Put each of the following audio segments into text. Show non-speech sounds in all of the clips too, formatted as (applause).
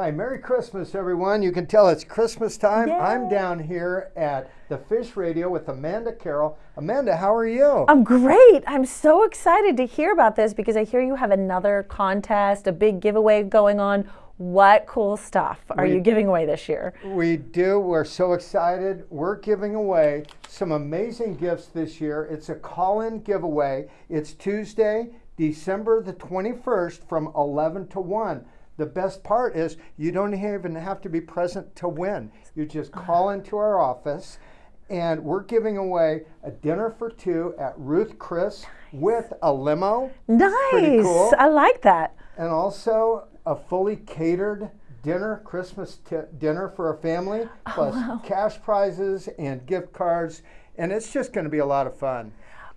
Hi, Merry Christmas, everyone. You can tell it's Christmas time. Yay. I'm down here at the Fish Radio with Amanda Carroll. Amanda, how are you? I'm great. I'm so excited to hear about this because I hear you have another contest, a big giveaway going on. What cool stuff are We- you giving away this year? We do. We're so excited. We're giving away some amazing gifts this year. It's a call in giveaway. It's Tuesday, December the 21st from 11 to 1. The best part is you don't even have to be present to win. You just call into our office and we're giving away a dinner for two at Ruth Chris with a limo Nice. pretty cool. I like that. and also a fully catered dinner, Christmas t- dinner for a family, Oh, plus cash prizes and gift cards. And it's just going to be a lot of fun.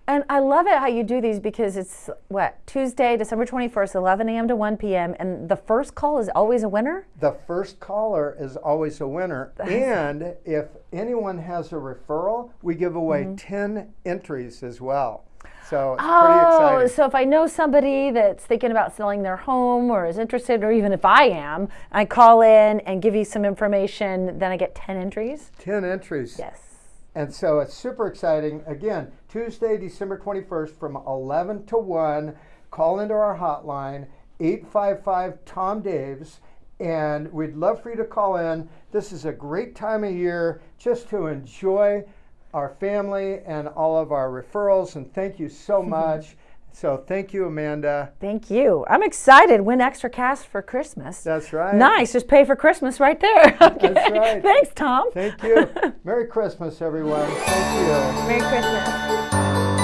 And I love it how you do these because it's what Tuesday, December 21st, 11 a.m. to 1 p.m. And the first call is always a winner. The first caller is always a winner. (laughs) And if anyone has a referral, we give away mm-hmm. 10 entries as well. So it's pretty Oh, exciting. so if I know somebody that's thinking about selling their home or is interested, or even if I am, I call in and give you some information, then I get 10 entries. 10 entries. Yes. And so it's super exciting. Again, Tuesday, December 21st from 11 to 1. Call into our hotline, 855 Tom Daves. And we'd love for you to call in. This is a great time of year just to enjoy our family and all of our referrals. And thank you so (laughs) much. So thank you, Amanda. Thank you. I'm excited. Win extra cash for Christmas. That's right. Nice. Just pay for Christmas right there. (laughs) Okay. That's right. Thanks, Tom. Thank you. (laughs) Merry Christmas, everyone. Thank you. Merry Christmas.